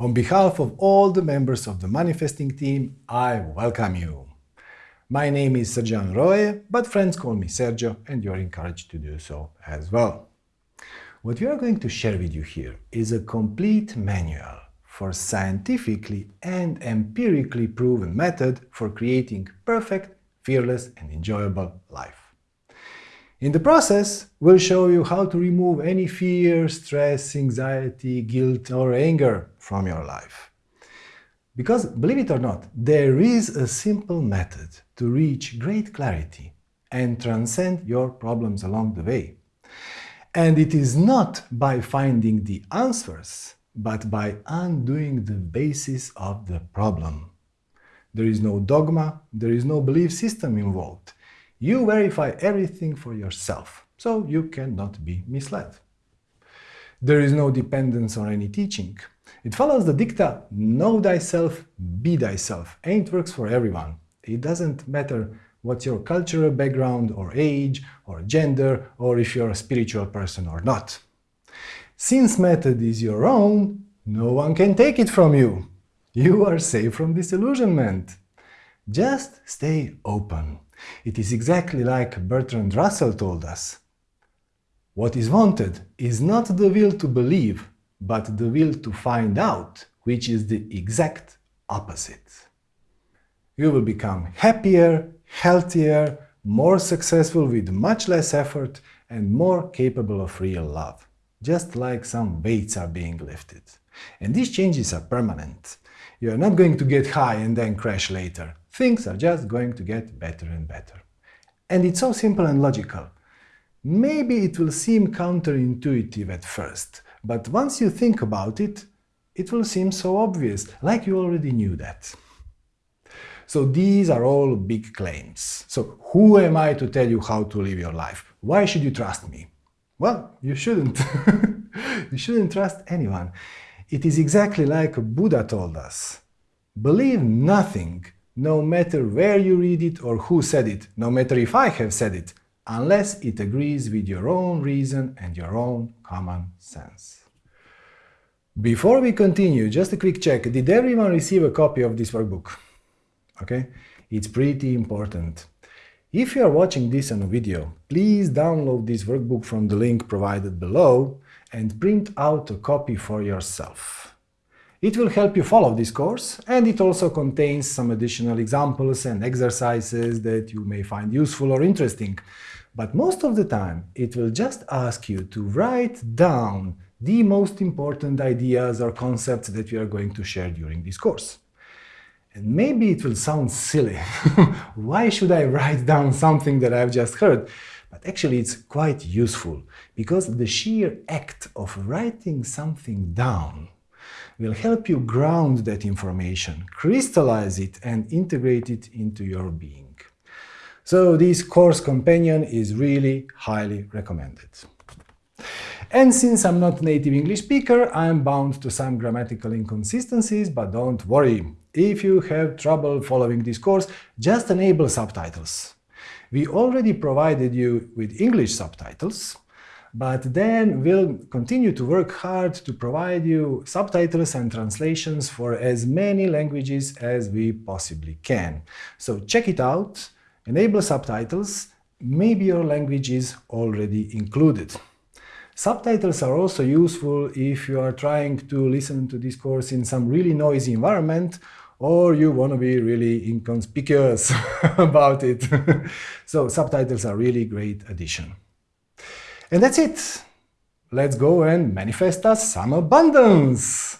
On behalf of all the members of the manifesting team, I welcome you. My name is Sergian Roe, but friends call me Sergio and you're encouraged to do so as well. What we are going to share with you here is a complete manual for scientifically and empirically proven method for creating perfect, fearless and enjoyable life. In the process, we'll show you how to remove any fear, stress, anxiety, guilt or anger from your life. Because, believe it or not, there is a simple method to reach great clarity and transcend your problems along the way. And it is not by finding the answers, but by undoing the basis of the problem. There is no dogma, there is no belief system involved. You verify everything for yourself, so you cannot be misled. There is no dependence on any teaching. It follows the dicta, know thyself, be thyself, and it works for everyone. It doesn't matter what's your cultural background or age or gender or if you're a spiritual person or not. Since method is your own, no one can take it from you. You are safe from disillusionment. Just stay open. It is exactly like Bertrand Russell told us. What is wanted is not the will to believe, but the will to find out, which is the exact opposite. You will become happier, healthier, more successful with much less effort and more capable of real love, just like some weights are being lifted. And these changes are permanent. You are not going to get high and then crash later. Things are just going to get better and better. And it's so simple and logical. Maybe it will seem counterintuitive at first, but once you think about it, it will seem so obvious, like you already knew that. So these are all big claims. So who am I to tell you how to live your life? Why should you trust me? Well, you shouldn't. you shouldn't trust anyone. It is exactly like Buddha told us. Believe nothing, no matter where you read it or who said it, no matter if I have said it, unless it agrees with your own reason and your own common sense. Before we continue, just a quick check. Did everyone receive a copy of this workbook? Okay, it's pretty important. If you are watching this on a video, please download this workbook from the link provided below and print out a copy for yourself. It will help you follow this course, and it also contains some additional examples and exercises that you may find useful or interesting. But most of the time, it will just ask you to write down the most important ideas or concepts that we are going to share during this course. And maybe it will sound silly. Why should I write down something that I've just heard? But actually it's quite useful, because the sheer act of writing something down will help you ground that information, crystallize it and integrate it into your being. So this course companion is really highly recommended. And since I'm not a native English speaker, I'm bound to some grammatical inconsistencies, but don't worry. If you have trouble following this course, just enable subtitles. We already provided you with English subtitles, but then we'll continue to work hard to provide you subtitles and translations for as many languages as we possibly can. So check it out, enable subtitles, maybe your language is already included. Subtitles are also useful if you are trying to listen to this course in some really noisy environment or you want to be really inconspicuous about it. so subtitles are really great addition. And that's it. Let's go and manifest us some abundance.